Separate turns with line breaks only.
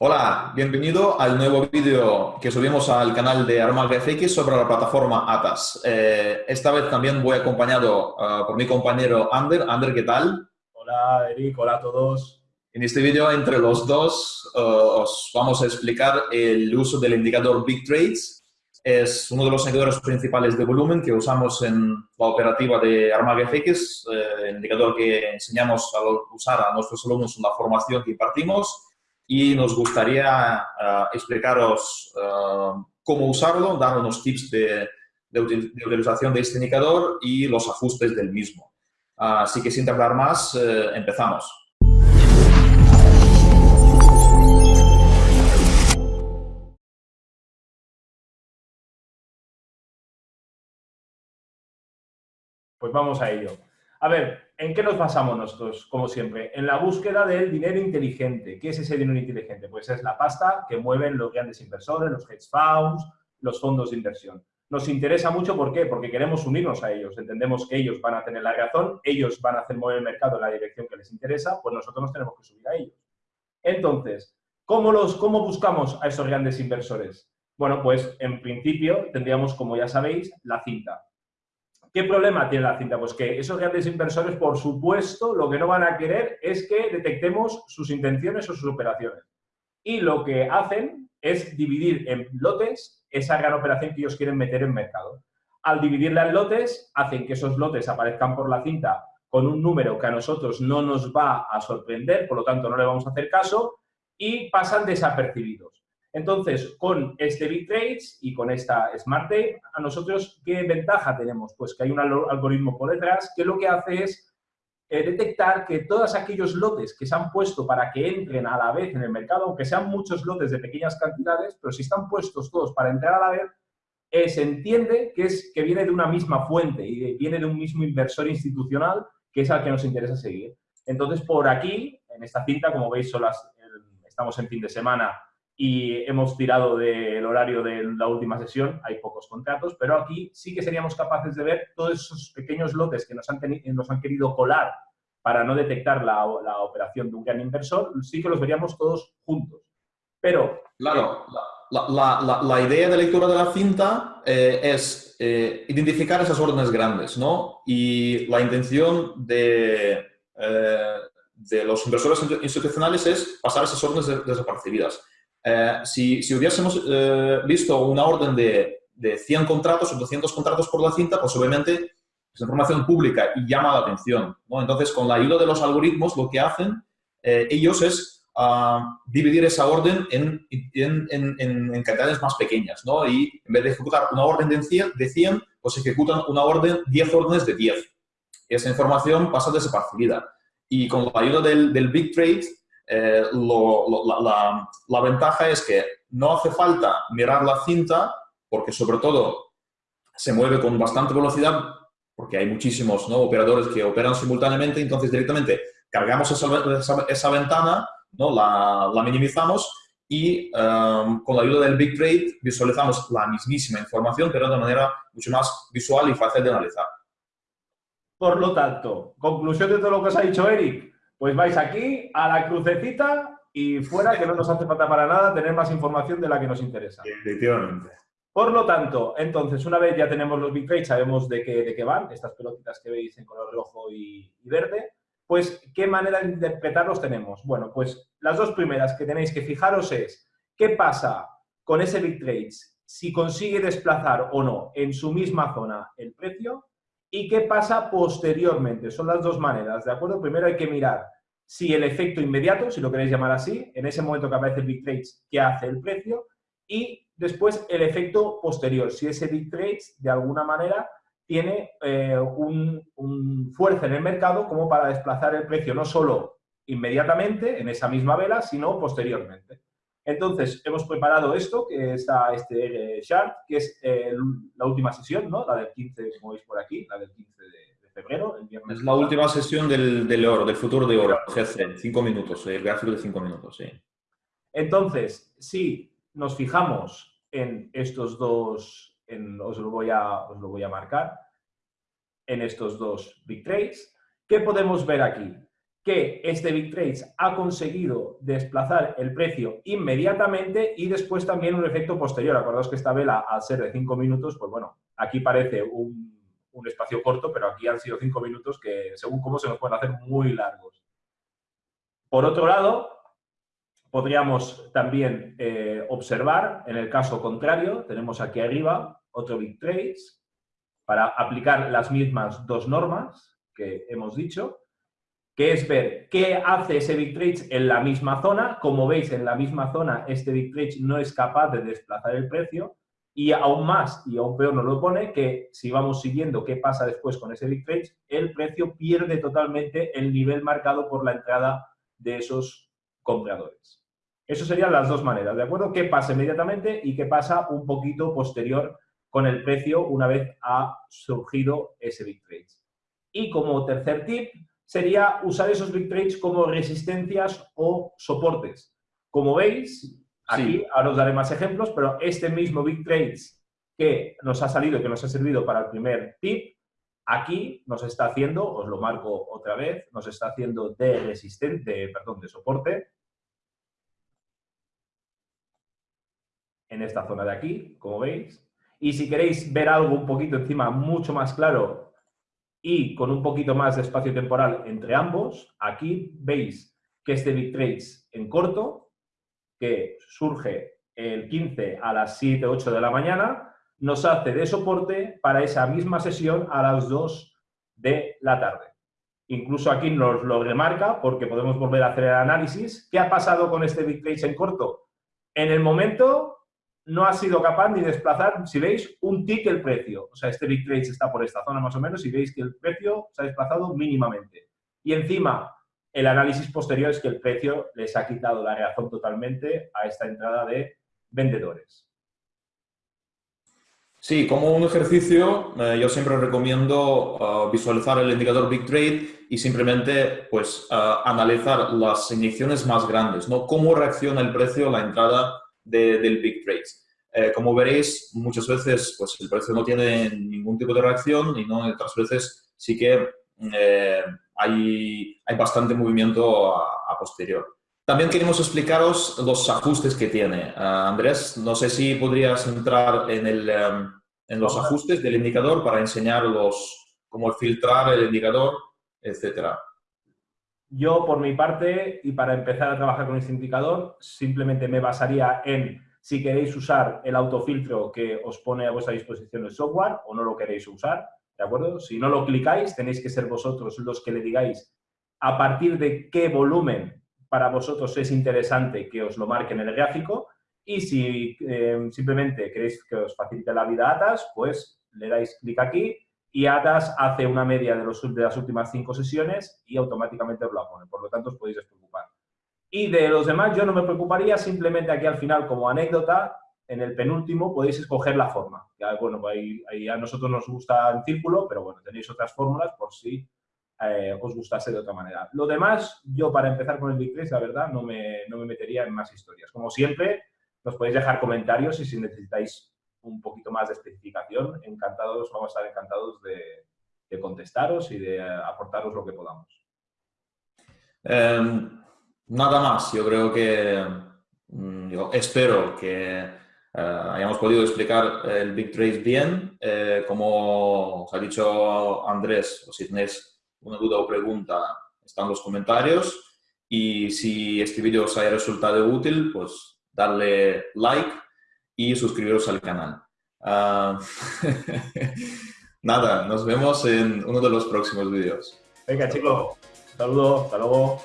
Hola, bienvenido al nuevo vídeo que subimos al canal de FX sobre la plataforma ATAS. Eh, esta vez también voy acompañado uh, por mi compañero Ander. Ander, ¿qué tal?
Hola, Eric. Hola a todos.
En este vídeo, entre los dos, uh, os vamos a explicar el uso del indicador Big Trades. Es uno de los indicadores principales de volumen que usamos en la operativa de Armal FX, eh, el indicador que enseñamos a usar a nuestros alumnos en la formación que impartimos y nos gustaría uh, explicaros uh, cómo usarlo, dar unos tips de, de, de, utilización de este indicador y los ajustes del mismo. Uh, así que sin tardar más, eh, empezamos.
Pues vamos a ello. A ver, ¿en qué nos basamos nosotros, como siempre? En la búsqueda del dinero inteligente. ¿Qué es ese dinero inteligente? Pues es la pasta que mueven los grandes inversores, los hedge funds, los fondos de inversión. Nos interesa mucho, ¿por qué? Porque queremos unirnos a ellos. Entendemos que ellos van a tener la razón, ellos van a hacer mover el mercado en la dirección que les interesa, pues nosotros nos tenemos que subir a ellos. Entonces, ¿cómo, los, cómo buscamos a esos grandes inversores? Bueno, pues en principio tendríamos, como ya sabéis, la cinta. ¿Qué problema tiene la cinta? Pues que esos grandes inversores, por supuesto, lo que no van a querer es que detectemos sus intenciones o sus operaciones. Y lo que hacen es dividir en lotes esa gran operación que ellos quieren meter en mercado. Al dividirla en lotes, hacen que esos lotes aparezcan por la cinta con un número que a nosotros no nos va a sorprender, por lo tanto no le vamos a hacer caso, y pasan desapercibidos. Entonces, con este Big Trades y con esta Smart Tape, a nosotros, ¿qué ventaja tenemos? Pues que hay un algoritmo por detrás que lo que hace es eh, detectar que todos aquellos lotes que se han puesto para que entren a la vez en el mercado, aunque sean muchos lotes de pequeñas cantidades, pero si están puestos todos para entrar a la vez, eh, se entiende que, es, que viene de una misma fuente y viene de un mismo inversor institucional que es al que nos interesa seguir. Entonces, por aquí, en esta cinta, como veis, estamos en fin de semana y hemos tirado del horario de la última sesión, hay pocos contratos, pero aquí sí que seríamos capaces de ver todos esos pequeños lotes que nos han, nos han querido colar para no detectar la, la, operación de un gran inversor, sí que los veríamos todos juntos. Pero...
Claro, la, la, la idea de lectura de la cinta eh, es eh, identificar esas órdenes grandes, ¿no? Y la intención de, eh, de los inversores institucionales es pasar esas órdenes desapercibidas. Eh, si, si, hubiésemos eh, visto una orden de, de, 100 contratos o 200 contratos por la cinta, pues obviamente es información pública y llama la atención. ¿no? Entonces, con la ayuda de los algoritmos, lo que hacen eh, ellos es uh, dividir esa orden en, en, en, en, cantidades más pequeñas. ¿no? Y en vez de ejecutar una orden de 100, de 100 pues ejecutan una orden, 10 órdenes de 10. Y esa información pasa desapercibida. Y con la ayuda del, del Big Trade, eh, lo, lo, la, la, ventaja es que no hace falta mirar la cinta, porque sobre todo se mueve con bastante velocidad, porque hay muchísimos ¿no? operadores que operan simultáneamente, entonces directamente cargamos esa, esa, esa ventana, ¿no? la, la minimizamos y um, con la ayuda del Big Trade visualizamos la mismísima información, pero de manera mucho más visual y fácil de analizar.
Por lo tanto, conclusión de todo lo que os ha dicho Eric, pues vais aquí a la crucecita y fuera, que no nos hace falta para nada tener más información de la que nos interesa.
Efectivamente.
Por lo tanto, entonces, una vez ya tenemos los big trades, sabemos de qué, de qué van, estas pelotitas que veis en color rojo y, y verde, pues, ¿qué manera de interpretarlos tenemos? Bueno, pues las dos primeras que tenéis que fijaros es, ¿qué pasa con ese big trades si consigue desplazar o no en su misma zona el precio ¿Y qué pasa posteriormente? Son las dos maneras, ¿de acuerdo? Primero hay que mirar si el efecto inmediato, si lo queréis llamar así, en ese momento que aparece el Big Trades, ¿qué hace el precio? Y después el efecto posterior, si ese Big Trades de alguna manera tiene eh, un, un fuerza en el mercado como para desplazar el precio no solo inmediatamente en esa misma vela, sino posteriormente. Entonces, hemos preparado esto, que es este chart, que es eh, la última sesión, ¿no? La del 15, como veis por aquí, la del 15 de, febrero, el viernes.
Es la última sesión del, del, oro, del futuro de oro, GC, cinco minutos, el gráfico de cinco minutos, sí.
Entonces, si nos fijamos en estos dos, en, os, lo voy a, os lo voy a marcar, en estos dos big trades, ¿qué podemos ver aquí? Que este Big Trades ha conseguido desplazar el precio inmediatamente y después también un efecto posterior. Acordaos que esta vela, al ser de 5 minutos, pues bueno, aquí parece un, un espacio corto, pero aquí han sido 5 minutos que, según cómo se nos pueden hacer muy largos. Por otro lado, podríamos también eh, observar, en el caso contrario, tenemos aquí arriba otro Big Trades para aplicar las mismas dos normas que hemos dicho que es ver qué hace ese Big Trade en la misma zona. Como veis, en la misma zona este Big Trade no es capaz de desplazar el precio y aún más, y aún peor nos lo pone, que si vamos siguiendo qué pasa después con ese Big Trade, el precio pierde totalmente el nivel marcado por la entrada de esos compradores. Eso serían las dos maneras, ¿de acuerdo? ¿Qué pasa inmediatamente y qué pasa un poquito posterior con el precio una vez ha surgido ese Big Trade? Y como tercer tip, sería usar esos big trades como resistencias o soportes. Como veis, aquí ahora os daré más ejemplos, pero este mismo big trades que nos ha salido, que nos ha servido para el primer tip, aquí nos está haciendo, os lo marco otra vez, nos está haciendo de resistente, perdón, de soporte, en esta zona de aquí, como veis. Y si queréis ver algo un poquito encima mucho más claro, y con un poquito más de espacio temporal entre ambos, aquí veis que este Big Trades en corto, que surge el 15 a las 7, 8 de la mañana, nos hace de soporte para esa misma sesión a las 2 de la tarde. Incluso aquí nos lo remarca porque podemos volver a hacer el análisis. ¿Qué ha pasado con este Big Trades en corto? En el momento no ha sido capaz ni desplazar, si veis, un tick el precio. O sea, este Big Trade está por esta zona más o menos y veis que el precio se ha desplazado mínimamente. Y encima, el análisis posterior es que el precio les ha quitado la razón totalmente a esta entrada de vendedores.
Sí, como un ejercicio, eh, yo siempre recomiendo uh, visualizar el indicador Big Trade y simplemente pues, uh, analizar las inyecciones más grandes, ¿no? Cómo reacciona el precio a la entrada del Big Trades. Eh, como veréis, muchas veces pues, el precio no tiene ningún tipo de reacción y otras veces sí que eh, hay, hay, bastante movimiento a, posterior. También queremos explicaros los ajustes que tiene. Ah, Andrés, no sé si podrías entrar en, el, en los ajustes del indicador para enseñarlos cómo filtrar el indicador, etcétera.
Yo, por mi parte, y para empezar a trabajar con este indicador, simplemente me basaría en si queréis usar el autofiltro que os pone a vuestra disposición el software o no lo queréis usar, ¿de acuerdo? Si no lo clicáis, tenéis que ser vosotros los que le digáis a partir de qué volumen para vosotros es interesante que os lo marque en el gráfico y si eh, simplemente queréis que os facilite la vida a ATAS, pues le dais clic aquí y ATAS hace una media de, los, de las últimas cinco sesiones y automáticamente os la pone. Por lo tanto, os podéis despreocupar. Y de los demás yo no me preocuparía, simplemente aquí al final, como anécdota, en el penúltimo podéis escoger la forma. Ya, bueno, ahí, a nosotros nos gusta en círculo, pero bueno, tenéis otras fórmulas por si eh, os gustase de otra manera. Lo demás, yo para empezar con el Big la verdad, no me, no me metería en más historias. Como siempre, nos podéis dejar comentarios y si necesitáis un poquito más de especificación, encantados, vamos a estar encantados de, contestaros y de aportaros lo que podamos.
Em, nada más, yo creo que, mm, yo espero que eh, hayamos podido explicar el Big Trace bien. Eh, como os ha dicho Andrés, o si tenéis una duda o pregunta, están los comentarios. Y si este vídeo os haya resultado útil, pues darle like y suscribiros al canal. Ah, nada, nos vemos en uno de los próximos vídeos.
Venga chicos, saludos, hasta luego.